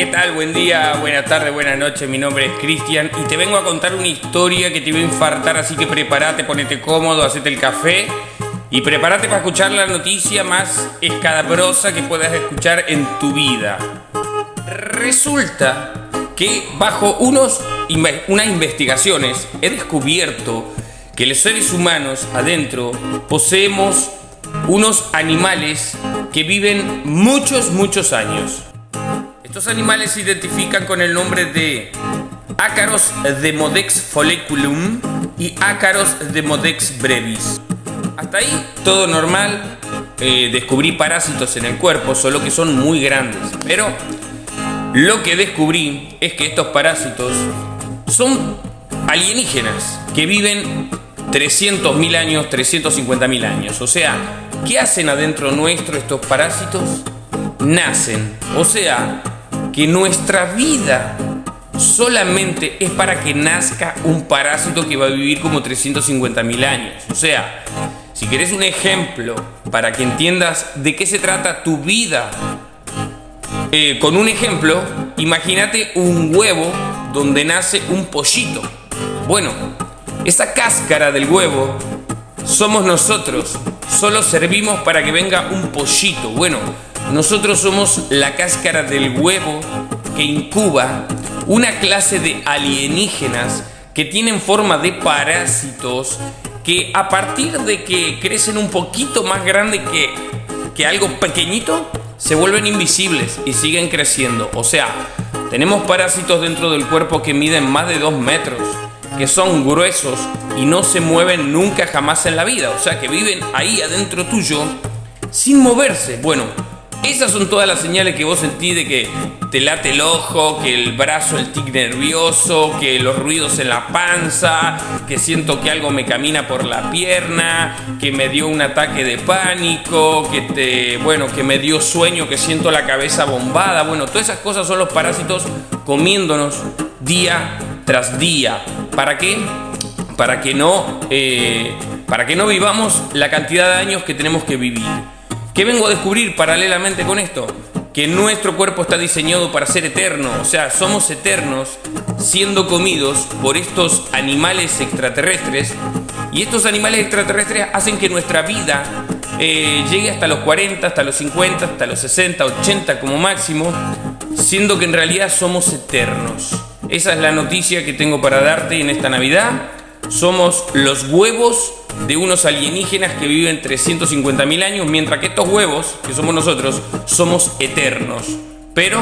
¿qué tal? Buen día, buena tarde, buena noche. Mi nombre es Cristian y te vengo a contar una historia que te va a infartar, así que prepárate, ponete cómodo, hacete el café y prepárate para escuchar la noticia más escadabrosa que puedas escuchar en tu vida. Resulta que bajo unos, unas investigaciones he descubierto que los seres humanos adentro poseemos unos animales que viven muchos, muchos años. Estos animales se identifican con el nombre de Ácaros Demodex folliculum y Ácaros Demodex brevis. Hasta ahí todo normal. Eh, descubrí parásitos en el cuerpo, solo que son muy grandes. Pero lo que descubrí es que estos parásitos son alienígenas que viven 300.000 años, 350.000 años. O sea, ¿qué hacen adentro nuestro estos parásitos? Nacen. O sea, que nuestra vida solamente es para que nazca un parásito que va a vivir como 350.000 años. O sea, si querés un ejemplo para que entiendas de qué se trata tu vida, eh, con un ejemplo, imagínate un huevo donde nace un pollito. Bueno, esa cáscara del huevo somos nosotros. Solo servimos para que venga un pollito. Bueno, nosotros somos la cáscara del huevo que incuba una clase de alienígenas que tienen forma de parásitos que a partir de que crecen un poquito más grande que, que algo pequeñito, se vuelven invisibles y siguen creciendo. O sea, tenemos parásitos dentro del cuerpo que miden más de 2 metros, que son gruesos y no se mueven nunca jamás en la vida. O sea, que viven ahí adentro tuyo sin moverse. Bueno, esas son todas las señales que vos sentís de que te late el ojo, que el brazo, el tic nervioso, que los ruidos en la panza, que siento que algo me camina por la pierna, que me dio un ataque de pánico, que te, bueno, que me dio sueño, que siento la cabeza bombada. Bueno, todas esas cosas son los parásitos comiéndonos día tras día. ¿Para qué? Para que no, eh, para que no vivamos la cantidad de años que tenemos que vivir. ¿Qué vengo a descubrir paralelamente con esto? Que nuestro cuerpo está diseñado para ser eterno, o sea, somos eternos siendo comidos por estos animales extraterrestres y estos animales extraterrestres hacen que nuestra vida eh, llegue hasta los 40, hasta los 50, hasta los 60, 80 como máximo, siendo que en realidad somos eternos. Esa es la noticia que tengo para darte en esta Navidad. Somos los huevos de unos alienígenas que viven 350.000 años, mientras que estos huevos, que somos nosotros, somos eternos. Pero